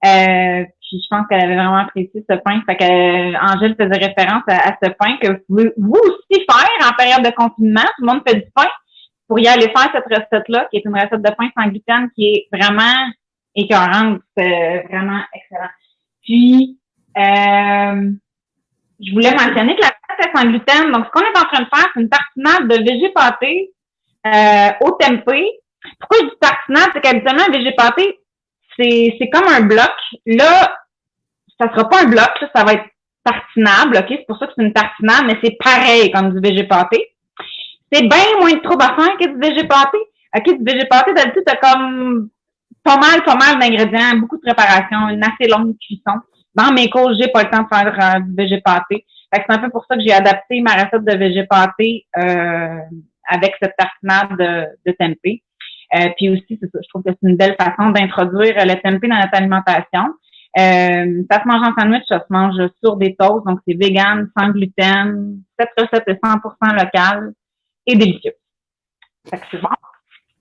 puis je pense qu'elle avait vraiment apprécié ce pain. Fait que Angèle faisait référence à, ce pain que vous pouvez vous aussi faire en période de confinement. Tout le monde fait du pain. Vous pourriez aller faire cette recette-là, qui est une recette de pain sans gluten qui est vraiment écœurante. C'est vraiment excellent. Puis, euh, je voulais mentionner que la pâte est sans gluten. Donc, ce qu'on est en train de faire, c'est une tartinade de végé euh, au tempeh. Pourquoi je dis tartinade? C'est qu'habituellement, un végé pâté, c'est, comme un bloc. Là, ça sera pas un bloc, ça va être tartinable, OK? C'est pour ça que c'est une tartinade, mais c'est pareil comme du végé. C'est bien moins de trouble à faire que du végé. OK, du végé d'habitude, t'as comme pas mal, pas mal d'ingrédients, beaucoup de préparation, une assez longue cuisson. Dans mes cours, j'ai pas le temps de faire euh, du végépaté. c'est un peu pour ça que j'ai adapté ma recette de végépaté euh, avec cette tartinade de, de tempeh. Euh, puis aussi, c'est ça, je trouve que c'est une belle façon d'introduire le tempeh dans notre alimentation. Euh, ça se mange en sandwich, ça se mange sur des toasts, donc c'est vegan, sans gluten. Cette recette est 100% locale et délicieuse. c'est bon.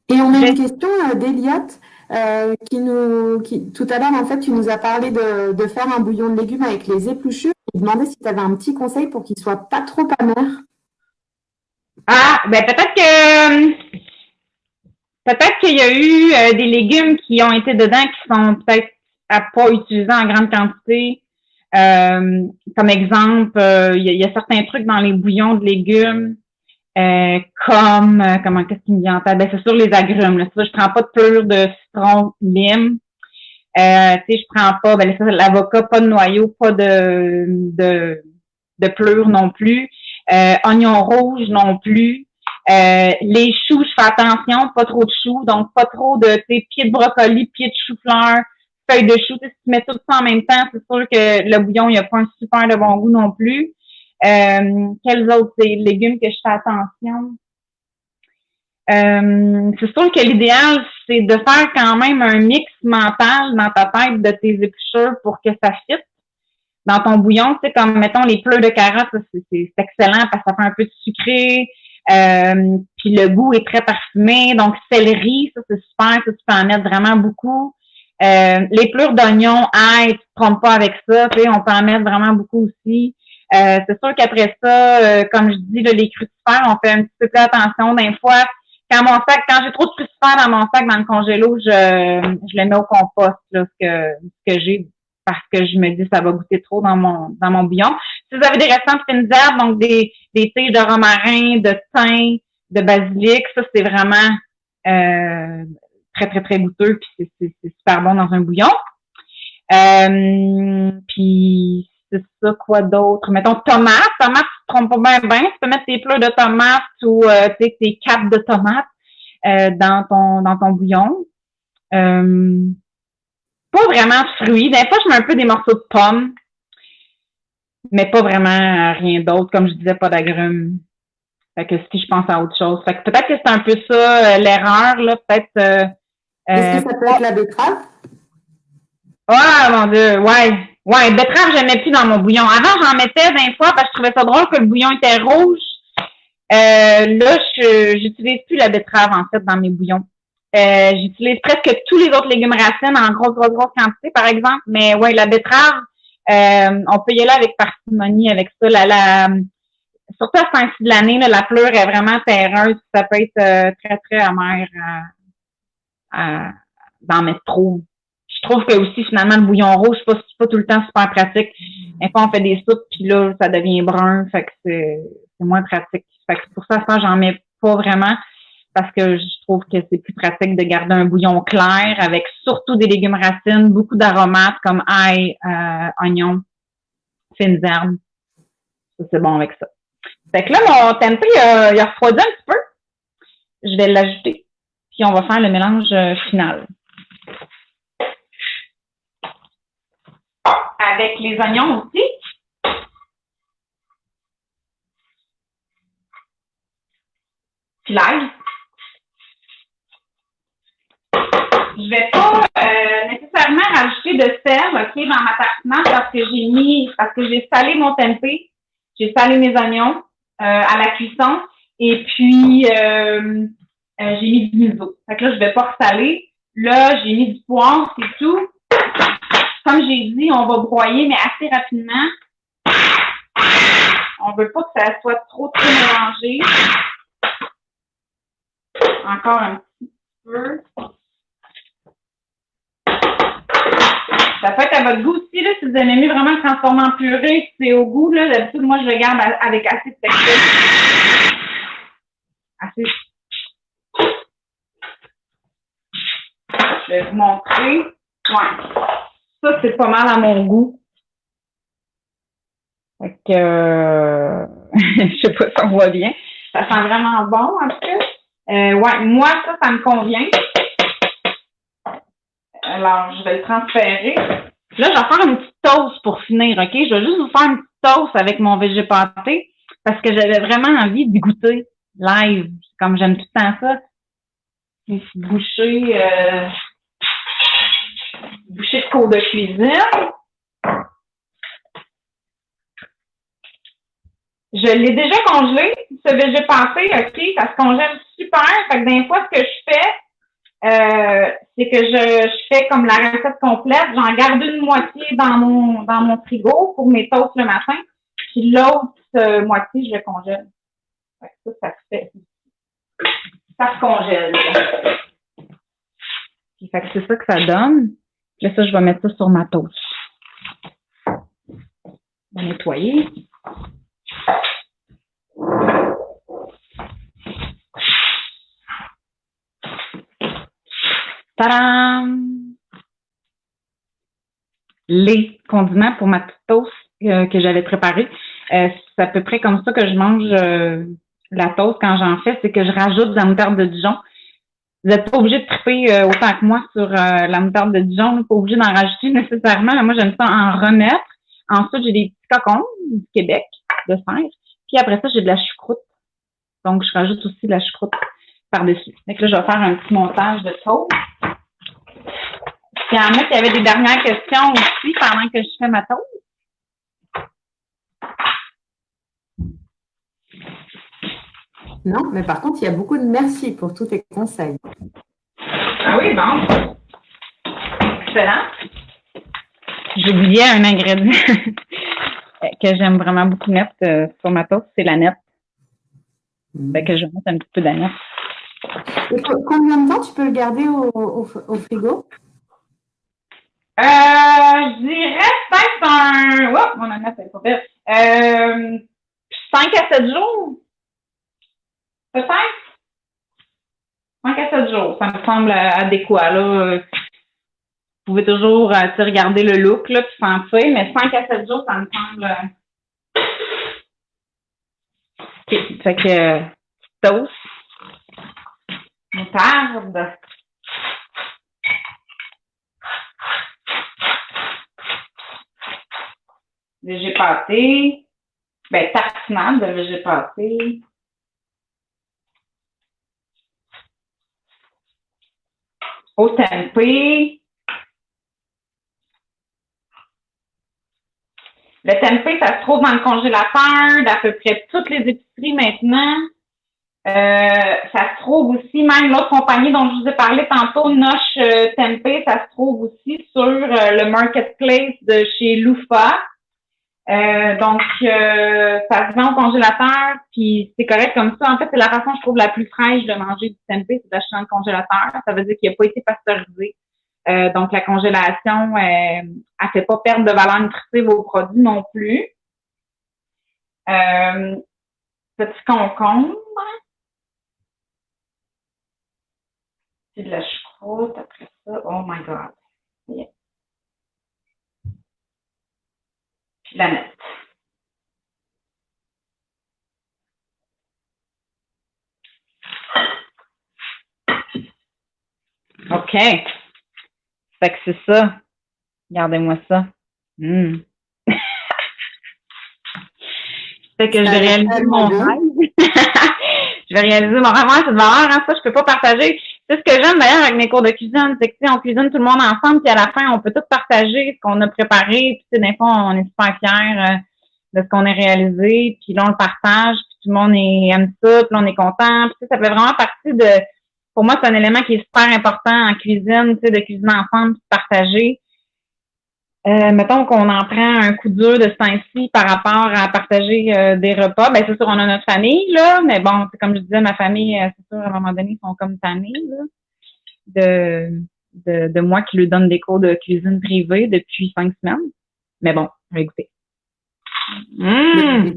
Et on a une question d'Eliott. Euh, qui nous, qui, tout à l'heure, en fait, tu nous as parlé de, faire un bouillon de légumes avec les épluchures. Je demandais si tu avais un petit conseil pour qu'il soit pas trop amer. Ah, ben peut-être que peut-être qu'il y a eu euh, des légumes qui ont été dedans qui sont peut-être à pas utiliser en grande quantité. Euh, comme exemple, il y, a certains trucs dans les bouillons de légumes euh, comme, euh, comment, qu'est-ce qui me vient en tête? Ben, c'est sur les agrumes, là. Ça, je prends pas de plure de citron, lime. Euh, tu sais, je prends pas, ben, l'avocat, pas de noyau, pas de, de, de non plus. Euh, oignon rouge non plus. Euh, les choux, je fais attention, pas trop de choux, donc pas trop de pieds de brocoli, pieds de chou-fleur, feuilles de chou. Si tu mets tout ça en même temps, c'est sûr que le bouillon, il a pas un super de bon goût non plus. Euh, quels autres légumes que je fais attention? Euh, c'est sûr que l'idéal, c'est de faire quand même un mix mental dans ta tête de tes épluchures pour que ça fitte dans ton bouillon. Sais, comme mettons les pleurs de carottes, c'est excellent parce que ça fait un peu de sucré. Euh, puis le goût est très parfumé. Donc, céleri, ça c'est super, ça tu peux en mettre vraiment beaucoup. Euh, les pleurs d'oignon, aïe, tu te trompes pas avec ça, tu sais, on peut en mettre vraiment beaucoup aussi. Euh, c'est sûr qu'après ça, euh, comme je dis, là, les crucifères, on fait un petit peu plus attention. Des fois, quand mon sac, quand j'ai trop de crucifères dans mon sac, dans le congélo, je, je les mets au compost, là, ce que, ce que j'ai, parce que je me dis ça va goûter trop dans mon, dans mon bouillon. Si vous avez des restants de fines herbes, donc des, des tiges de romarin, de thym, de basilic, ça, c'est vraiment euh, très, très, très goûteux, puis c'est super bon dans un bouillon. Euh, puis c'est ça, quoi d'autre? Mettons tomates. Tomates, tu te trompes pas bien, bien. Tu peux mettre tes plats de tomates ou euh, tes capes de tomates euh, dans ton dans ton bouillon. Euh, pas vraiment de fruits. Des fois, je mets un peu des morceaux de pommes, mais pas vraiment rien d'autre. Comme je disais, pas d'agrumes. Fait que si je pense à autre chose. Fait que peut-être que c'est un peu ça l'erreur, là. Peut-être. Est-ce que ça peut être la betterave? Ah, mon Dieu, ouais. Ouais, betterave, je mets plus dans mon bouillon. Avant, j'en mettais 20 fois parce que je trouvais ça drôle que le bouillon était rouge. Euh, là, je j'utilise plus la betterave, en fait, dans mes bouillons. Euh, j'utilise presque tous les autres légumes racines en grosse, grosse, grosse quantité, par exemple. Mais ouais, la betterave, euh, on peut y aller avec parcimonie avec ça. La, la, surtout à ce temps de l'année, la pleure est vraiment terreuse. Ça peut être euh, très, très amer à, d'en mettre trop je trouve que aussi finalement le bouillon rouge, c'est pas, pas tout le temps super pratique. Des fois, on fait des soupes, puis là, ça devient brun, fait que c'est moins pratique. Fait que pour ça, ça, j'en mets pas vraiment parce que je trouve que c'est plus pratique de garder un bouillon clair avec surtout des légumes racines, beaucoup d'aromates comme ail, euh, oignon, fines herbes. Ça, c'est bon avec ça. Fait que là, mon tempeh, il a, il a refroidi un petit peu. Je vais l'ajouter. Puis on va faire le mélange euh, final. Avec les oignons aussi. Puis l'ail. Je vais pas euh, nécessairement rajouter de sel, OK, dans ma tartinade parce que j'ai mis, parce que j'ai salé mon tempeh, j'ai salé mes oignons euh, à la cuisson et puis euh, j'ai mis du miso. Fait que là, je vais pas ressaler. Là, j'ai mis du poivre, c'est tout. Comme j'ai dit, on va broyer, mais assez rapidement. On veut pas que ça soit trop, trop mélangé. Encore un petit peu. Ça peut être à votre goût aussi, là, si vous aimez vraiment transformer en purée, c'est au goût, là. D'habitude, moi, je le garde avec assez de texture. Assez. Je vais vous montrer. Ouais. Ça, c'est pas mal à mon goût. Fait que, euh, (laughs) je sais pas si on voit bien. Ça sent vraiment bon, en tout cas. Euh, ouais, moi, ça, ça me convient. Alors, je vais le transférer. Là, je vais faire une petite toast pour finir, OK? Je vais juste vous faire une petite toast avec mon végépaté parce que j'avais vraiment envie de goûter live, comme j'aime tout le temps ça. Une petite bouchée, euh, bouchée de cours de cuisine. Je l'ai déjà congelé, ce végépaté, OK? Ça se congèle super. Fait que des fois, ce que je fais, euh, c'est que je, je fais comme la recette complète. J'en garde une moitié dans mon dans mon frigo pour mes toasts le matin. Puis l'autre euh, moitié, je le congèle. Fait que ça, ça se fait. Ça se congèle. Fait que c'est ça que ça donne. Là, ça, je vais mettre ça sur ma toast. Je vais nettoyer. Tadam! Les condiments pour ma petite toast euh, que j'avais préparée. Euh, c'est à peu près comme ça que je mange euh, la toast quand j'en fais, c'est que je rajoute de la moutarde de Dijon. Vous n'êtes pas obligé de triper autant que moi sur la moutarde de Dijon, vous n'êtes pas obligé d'en rajouter nécessairement. Moi, j'aime ça en remettre. Ensuite, j'ai des petits cocons du Québec de fer. Puis après ça, j'ai de la choucroute. Donc, je rajoute aussi de la choucroute par-dessus. Donc là, je vais faire un petit montage de toast. Puis il y en a qui avaient des dernières questions aussi pendant que je fais ma toast. Non, mais par contre, il y a beaucoup de merci pour tous tes conseils. Ah oui, bon. Excellent. J'oubliais un ingrédient (laughs) que j'aime vraiment beaucoup mettre euh, sur ma toast, c'est la nette. Mm. Fait que je mets un petit peu d'aneth. Combien de temps tu peux le garder au, au, frigo? Euh, je dirais peut-être un. Oh, mon aneth, c'est pas pire. Euh, 5 à 7 jours. Peut-être? 5 à 7 jours. Ça me semble adéquat, là. Vous pouvez toujours euh, regarder le look, là, puis sentir, mais 5 à 7 jours, ça me semble. Euh, OK. Fait que, toast moutarde. Végépaté. Ben, tartinade de végépaté. Au tempeh. Le tempeh, ça se trouve dans le congélateur d'à peu près toutes les épiceries maintenant. Euh, ça se trouve aussi, même l'autre compagnie dont je vous ai parlé tantôt, Noche euh, Tempeh, ça se trouve aussi sur euh, le marketplace de chez Loufa. Donc, ça se au congélateur, puis c'est correct comme ça. En fait, c'est la façon, je trouve, la plus fraîche de manger du tempeh, c'est d'acheter le congélateur. Ça veut dire qu'il n'a pas été pasteurisé. donc, la congélation, elle ne fait pas perdre de valeur nutritive au produit non plus. petit concombre. my God. Yeah. Mettre. OK. Fait que c'est ça. Regardez-moi ça. Hmm. (laughs) fait que je vais réaliser mon rêve. (laughs) je vais réaliser mon rêve. Ouais, cette valeur, hein, ça, je peux pas partager. C'est ce que j'aime d'ailleurs avec mes cours de cuisine, c'est que on cuisine tout le monde ensemble, puis à la fin, on peut tout partager ce qu'on a préparé, puis des fois, on est super fiers euh, de ce qu'on a réalisé, puis là, on le partage, puis tout le monde est, aime ça, puis là, on est content, puis ça fait vraiment partie de pour moi, c'est un élément qui est super important en cuisine, de cuisiner ensemble, de partager. Euh, mettons qu'on en prend un coup dur de ce temps-ci par rapport à partager euh, des repas. Ben, c'est sûr, on a notre famille, là, mais bon, comme je disais, ma famille, euh, c'est sûr, à un moment donné, ils sont comme tannés, là, de, de, de moi qui lui donne des cours de cuisine privée depuis cinq semaines. Mais bon, on va écouter. Mmh.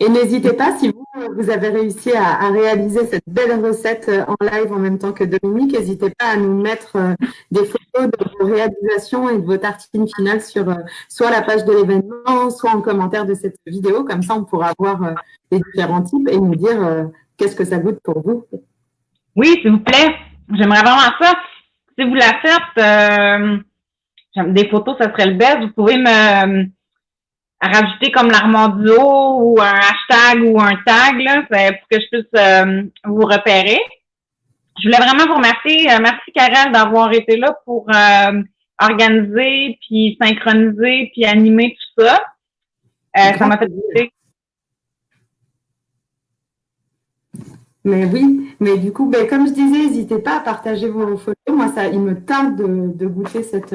Et n'hésitez pas, si vous, vous avez réussi à, réaliser cette belle recette euh, en live en même temps que Dominique, n'hésitez pas à nous mettre euh, des photos de vos réalisations et de vos tartines finales sur euh, soit la page de l'événement, soit en commentaire de cette vidéo. Comme ça, on pourra voir les différents types et nous dire qu'est-ce que ça goûte pour vous. Oui, s'il vous plaît. J'aimerais vraiment ça. Si vous la faites, des photos, ça serait le best. Vous pouvez me rajouter comme l'armandio ou un hashtag ou un tag là, pour que je puisse euh, vous repérer. Je voulais vraiment vous remercier. Euh, merci Karel d'avoir été là pour euh, organiser, puis synchroniser, puis animer tout ça. ça m'a fait plaisir. Mais oui, mais du coup, ben, comme je disais, n'hésitez pas à partager vos photos. Moi, ça, il me tarde de, de goûter cette,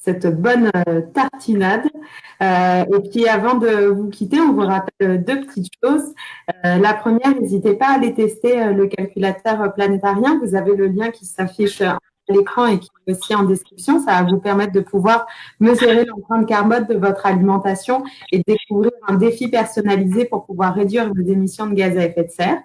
cette bonne euh, tartinade. Euh, et puis avant de vous quitter, on vous rappelle deux petites choses. Euh, la première, n'hésitez pas à aller tester le calculateur planétarien. Vous avez le lien qui s'affiche l'écran et qui est aussi en description. Ça va vous permettre de pouvoir mesurer l'empreinte carbone de votre alimentation et découvrir un défi personnalisé pour pouvoir réduire vos émissions de gaz à effet de serre.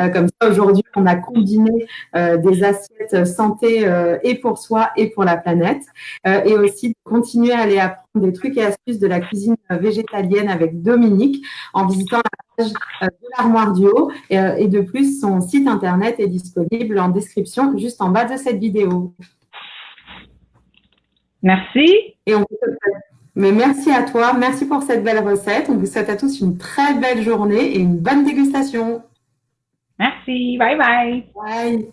Euh, comme ça, aujourd'hui, on a combiné euh, des assiettes santé euh, et pour soi et pour la planète. et aussi de continuer à aller apprendre des trucs et astuces de la cuisine végétalienne avec Dominique en visitant la de l'armoire du haut. et de plus, son site internet est disponible en description juste en bas de cette vidéo. Merci. Et on mais merci à toi, merci pour cette belle recette. On vous souhaite à tous une très belle journée et une bonne dégustation. Merci, bye bye. Bye.